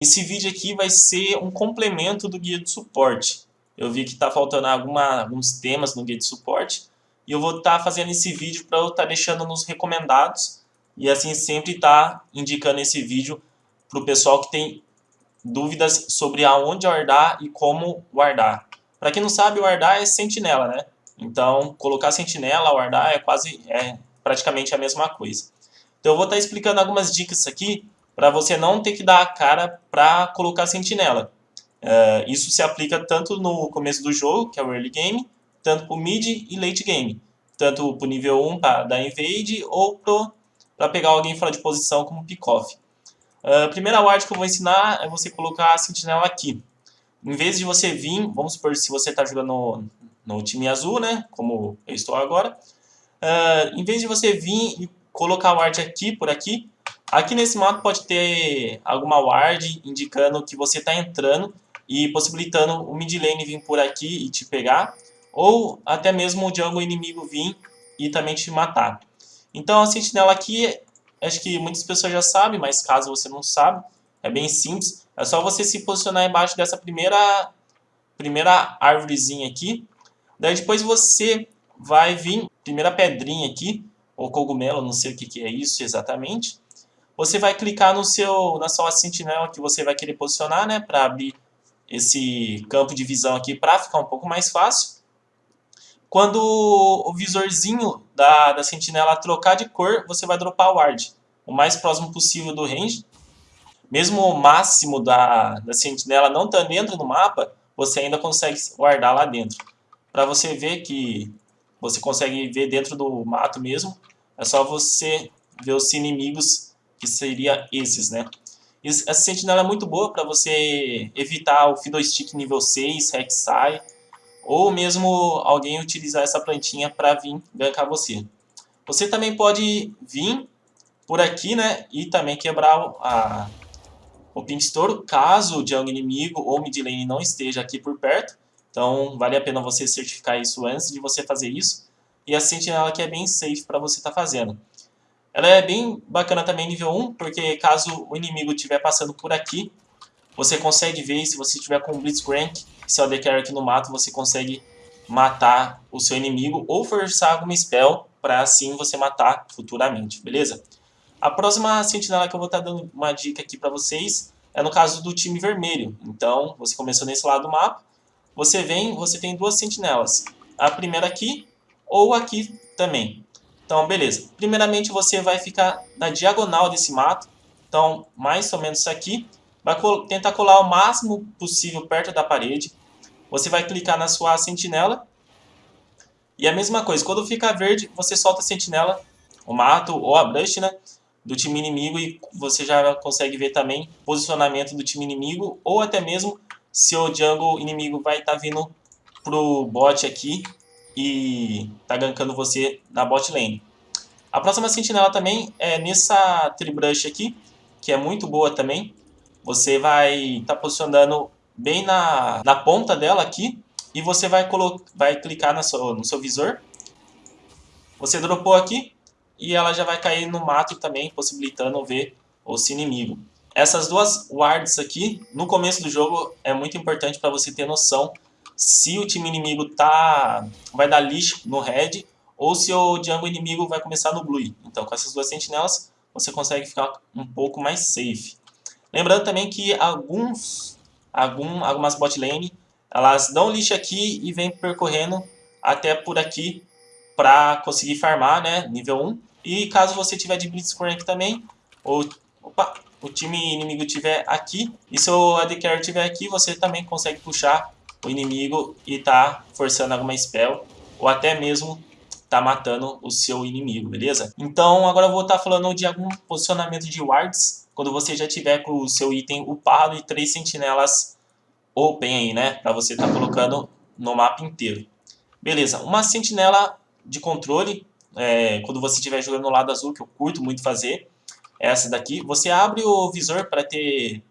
Esse vídeo aqui vai ser um complemento do guia de suporte. Eu vi que está faltando alguma, alguns temas no guia de suporte. E eu vou estar tá fazendo esse vídeo para eu estar tá deixando nos recomendados. E assim sempre estar tá indicando esse vídeo para o pessoal que tem dúvidas sobre aonde guardar e como guardar. Para quem não sabe, guardar é sentinela, né? Então, colocar sentinela, guardar é quase, é praticamente a mesma coisa. Então, eu vou estar explicando algumas dicas aqui para você não ter que dar a cara para colocar sentinela. Uh, isso se aplica tanto no começo do jogo, que é o early game, tanto para o mid e late game. Tanto para o nível 1 para dar invade ou para pegar alguém fora de posição como pick-off. Uh, a primeira ward que eu vou ensinar é você colocar a sentinela aqui. Em vez de você vir, vamos supor se você está jogando no, no, time azul, né, como eu estou agora, uh, em vez de você vir e colocar a ward aqui, por aqui, Aqui nesse mapa pode ter alguma ward indicando que você está entrando e possibilitando o mid lane vir por aqui e te pegar, ou até mesmo o jungle inimigo vir e também te matar. Então a sentinela aqui, acho que muitas pessoas já sabem, mas caso você não sabe, é bem simples. É só você se posicionar embaixo dessa primeira, primeira árvorezinha aqui. Daí depois você vai vir, primeira pedrinha aqui, ou cogumelo, não sei o que, que é isso exatamente você vai clicar no seu, na sua sentinela que você vai querer posicionar, né, para abrir esse campo de visão aqui para ficar um pouco mais fácil. Quando o visorzinho da, da sentinela trocar de cor, você vai dropar o ward, o mais próximo possível do range. Mesmo o máximo da, da sentinela não estando dentro do mapa, você ainda consegue guardar lá dentro. Para você ver que você consegue ver dentro do mato mesmo, é só você ver os inimigos que seria esses, né? Essa sentinela é muito boa para você evitar o Fiddlestick nível 6, Rek'Sai, ou mesmo alguém utilizar essa plantinha para vir gankar você. Você também pode vir por aqui, né, e também quebrar a, o Pink Store, caso o jungle inimigo ou mid lane não esteja aqui por perto. Então, vale a pena você certificar isso antes de você fazer isso. E a sentinela aqui é bem safe para você estar tá fazendo. Ela é bem bacana também nível 1, porque caso o inimigo estiver passando por aqui, você consegue ver se você estiver com Blitzcrank, se é o DK aqui no mato, você consegue matar o seu inimigo ou forçar alguma spell para assim você matar futuramente, beleza? A próxima sentinela que eu vou estar tá dando uma dica aqui para vocês é no caso do time vermelho. Então, você começou nesse lado do mapa, você vem, você tem duas sentinelas. A primeira aqui ou aqui também. Então, beleza. Primeiramente, você vai ficar na diagonal desse mato. Então, mais ou menos isso aqui. Vai tentar colar o máximo possível perto da parede. Você vai clicar na sua sentinela. E a mesma coisa, quando ficar verde, você solta a sentinela, o mato ou a brush, né? Do time inimigo e você já consegue ver também posicionamento do time inimigo ou até mesmo se o jungle inimigo vai estar tá vindo pro bot aqui e tá gankando você na bot lane. A próxima sentinela também é nessa Tribrush aqui, que é muito boa também. Você vai estar tá posicionando bem na, na ponta dela aqui e você vai, vai clicar no seu, no seu visor. Você dropou aqui e ela já vai cair no mato também, possibilitando ver o seu inimigo. Essas duas wards aqui, no começo do jogo, é muito importante para você ter noção se o time inimigo tá, vai dar lixo no red ou se o jungle inimigo vai começar no blue. Então com essas duas sentinelas você consegue ficar um pouco mais safe. Lembrando também que alguns, algum, algumas bot lane elas dão lixo aqui e vêm percorrendo até por aqui para conseguir farmar, né, nível 1. E caso você tiver de Blitzcrank também, ou opa, o time inimigo tiver aqui, e se o AD Carry tiver aqui, você também consegue puxar o inimigo e tá forçando alguma spell, ou até mesmo tá matando o seu inimigo, beleza? Então agora eu vou estar tá falando de algum posicionamento de wards, quando você já tiver com o seu item upado e três sentinelas open aí, né? Pra você estar tá colocando no mapa inteiro. Beleza, uma sentinela de controle, é, quando você estiver jogando no lado azul, que eu curto muito fazer, é essa daqui. Você abre o visor para ter...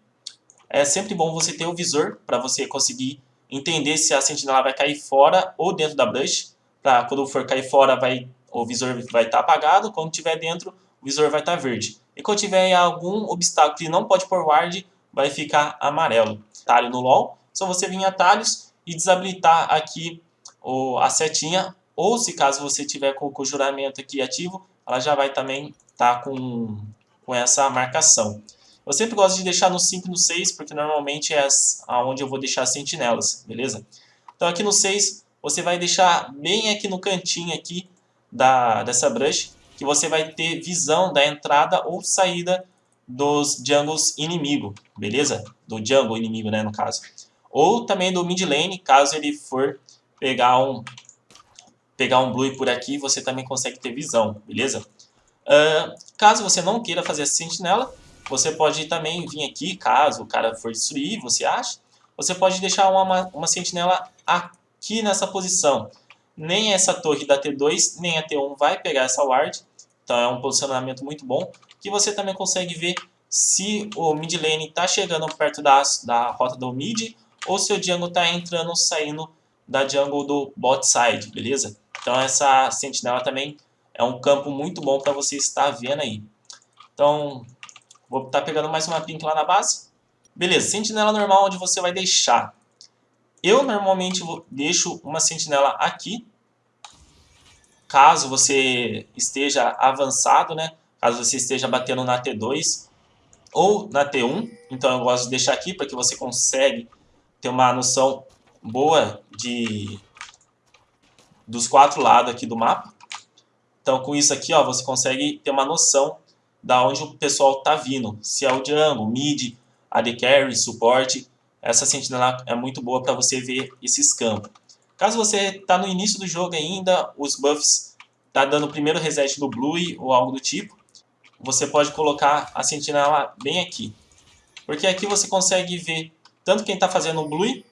É sempre bom você ter o visor para você conseguir entender se a sentinela vai cair fora ou dentro da brush. Pra quando for cair fora, vai, o visor vai estar tá apagado. Quando tiver dentro, o visor vai estar tá verde. E quando tiver algum obstáculo que não pode pôr ward, vai ficar amarelo. Atalho no LoL, só você vir em atalhos e desabilitar aqui o, a setinha, ou se caso você tiver com o conjuramento aqui ativo, ela já vai também estar tá com, com essa marcação. Eu sempre gosto de deixar no 5 e no 6, porque normalmente é onde eu vou deixar as sentinelas, beleza? Então aqui no 6, você vai deixar bem aqui no cantinho aqui da, dessa brush, que você vai ter visão da entrada ou saída dos jungles inimigo, beleza? Do jungle inimigo, né, no caso. Ou também do mid lane, caso ele for pegar um, pegar um blue por aqui, você também consegue ter visão, beleza? Uh, caso você não queira fazer a sentinela, você pode também vir aqui, caso o cara for destruir, você acha, você pode deixar uma, uma sentinela aqui nessa posição. Nem essa torre da T2, nem a T1 vai pegar essa ward, então é um posicionamento muito bom, que você também consegue ver se o mid lane está chegando perto da, da rota do mid, ou se o jungle está entrando ou saindo da jungle do bot side, beleza? Então essa sentinela também é um campo muito bom para você estar vendo aí. Então, vou estar tá pegando mais uma pink lá na base. Beleza, sentinela normal onde você vai deixar. Eu normalmente deixo uma sentinela aqui. Caso você esteja avançado, né? Caso você esteja batendo na T2 ou na T1. Então eu gosto de deixar aqui para que você consegue ter uma noção boa de dos quatro lados aqui do mapa. Então, com isso aqui, ó, você consegue ter uma noção da onde o pessoal está vindo. Se é o jungle, mid, AD carry, suporte. Essa sentinela é muito boa para você ver esses campos. Caso você está no início do jogo ainda, os buffs tá dando o primeiro reset do blue ou algo do tipo, você pode colocar a sentinela bem aqui. Porque aqui você consegue ver tanto quem está fazendo o blue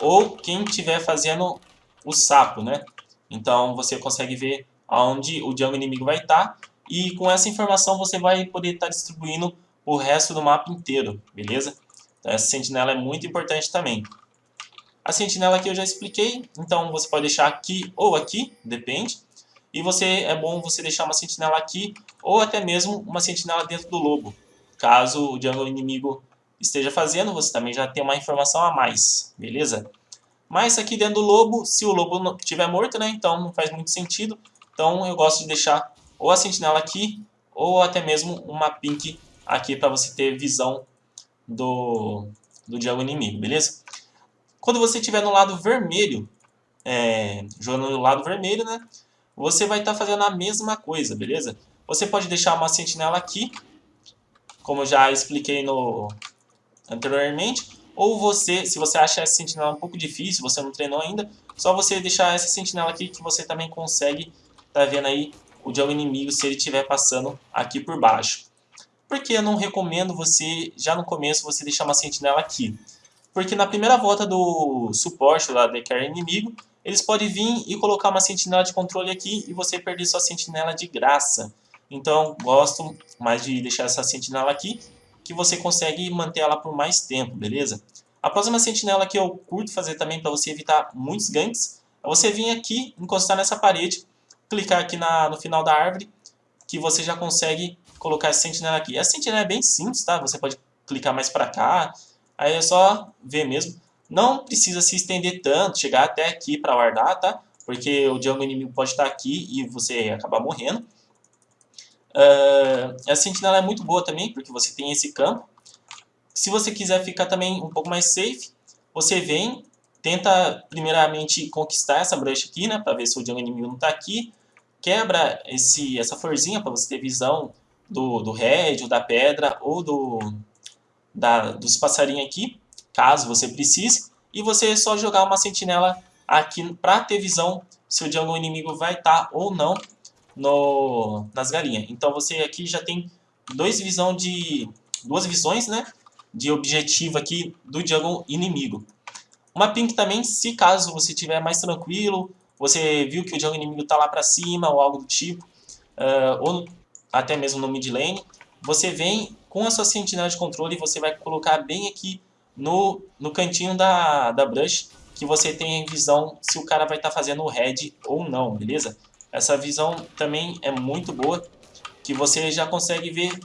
ou quem estiver fazendo o sapo, né? Então você consegue ver aonde o jungle inimigo vai estar tá, e com essa informação você vai poder estar tá distribuindo o resto do mapa inteiro, beleza? Então essa sentinela é muito importante também. A sentinela aqui eu já expliquei, então você pode deixar aqui ou aqui, depende. E você é bom você deixar uma sentinela aqui ou até mesmo uma sentinela dentro do lobo. Caso o jungle inimigo esteja fazendo, você também já tem uma informação a mais, beleza? Mas aqui dentro do lobo, se o lobo estiver morto, né, então não faz muito sentido. Então eu gosto de deixar ou a sentinela aqui, ou até mesmo uma pink aqui para você ter visão do, do diabo inimigo, beleza? Quando você estiver no lado vermelho, é, jogando no lado vermelho, né, você vai estar tá fazendo a mesma coisa, beleza? Você pode deixar uma sentinela aqui, como já expliquei no anteriormente, ou você, se você acha essa sentinela um pouco difícil, você não treinou ainda, só você deixar essa sentinela aqui que você também consegue tá vendo aí o jogo inimigo se ele estiver passando aqui por baixo. Por que eu não recomendo você, já no começo, você deixar uma sentinela aqui? Porque na primeira volta do suporte lá de carry inimigo, eles podem vir e colocar uma sentinela de controle aqui e você perder sua sentinela de graça. Então, gosto mais de deixar essa sentinela aqui que você consegue manter ela por mais tempo, beleza? A próxima sentinela que eu curto fazer também para você evitar muitos ganks é você vir aqui, encostar nessa parede, clicar aqui na, no final da árvore, que você já consegue colocar essa sentinela aqui. Essa sentinela é bem simples, tá? Você pode clicar mais para cá, aí é só ver mesmo. Não precisa se estender tanto, chegar até aqui para guardar, tá? Porque o jungle inimigo pode estar aqui e você acabar morrendo. Uh, a sentinela é muito boa também, porque você tem esse campo. Se você quiser ficar também um pouco mais safe, você vem, tenta primeiramente conquistar essa brush aqui, né, para ver se o jungle inimigo não está aqui. Quebra esse, essa florzinha para você ter visão do, do da pedra, ou do, da, dos passarinhos aqui, caso você precise. E você só jogar uma sentinela aqui para ter visão se o jungle inimigo vai estar tá ou não no, nas galinhas. Então você aqui já tem dois visão de, duas visões né, de objetivo aqui do jungle inimigo. Uma pink também, se caso você estiver mais tranquilo, você viu que o jungle inimigo está lá para cima ou algo do tipo, uh, ou até mesmo no mid lane, você vem com a sua sentinela de controle e você vai colocar bem aqui no, no cantinho da, da brush, que você tem visão se o cara vai estar tá fazendo o red ou não, beleza? Essa visão também é muito boa, que você já consegue ver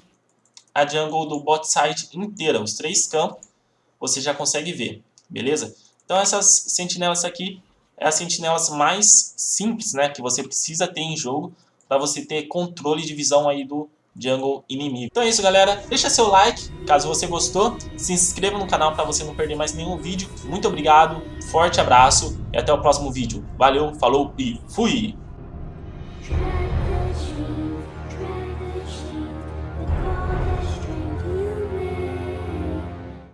a jungle do bot side inteira, os três campos, você já consegue ver, beleza? Então essas sentinelas aqui é as sentinelas mais simples, né, que você precisa ter em jogo para você ter controle de visão aí do jungle inimigo. Então é isso, galera. Deixa seu like, caso você gostou. Se inscreva no canal para você não perder mais nenhum vídeo. Muito obrigado, forte abraço e até o próximo vídeo. Valeu, falou e fui!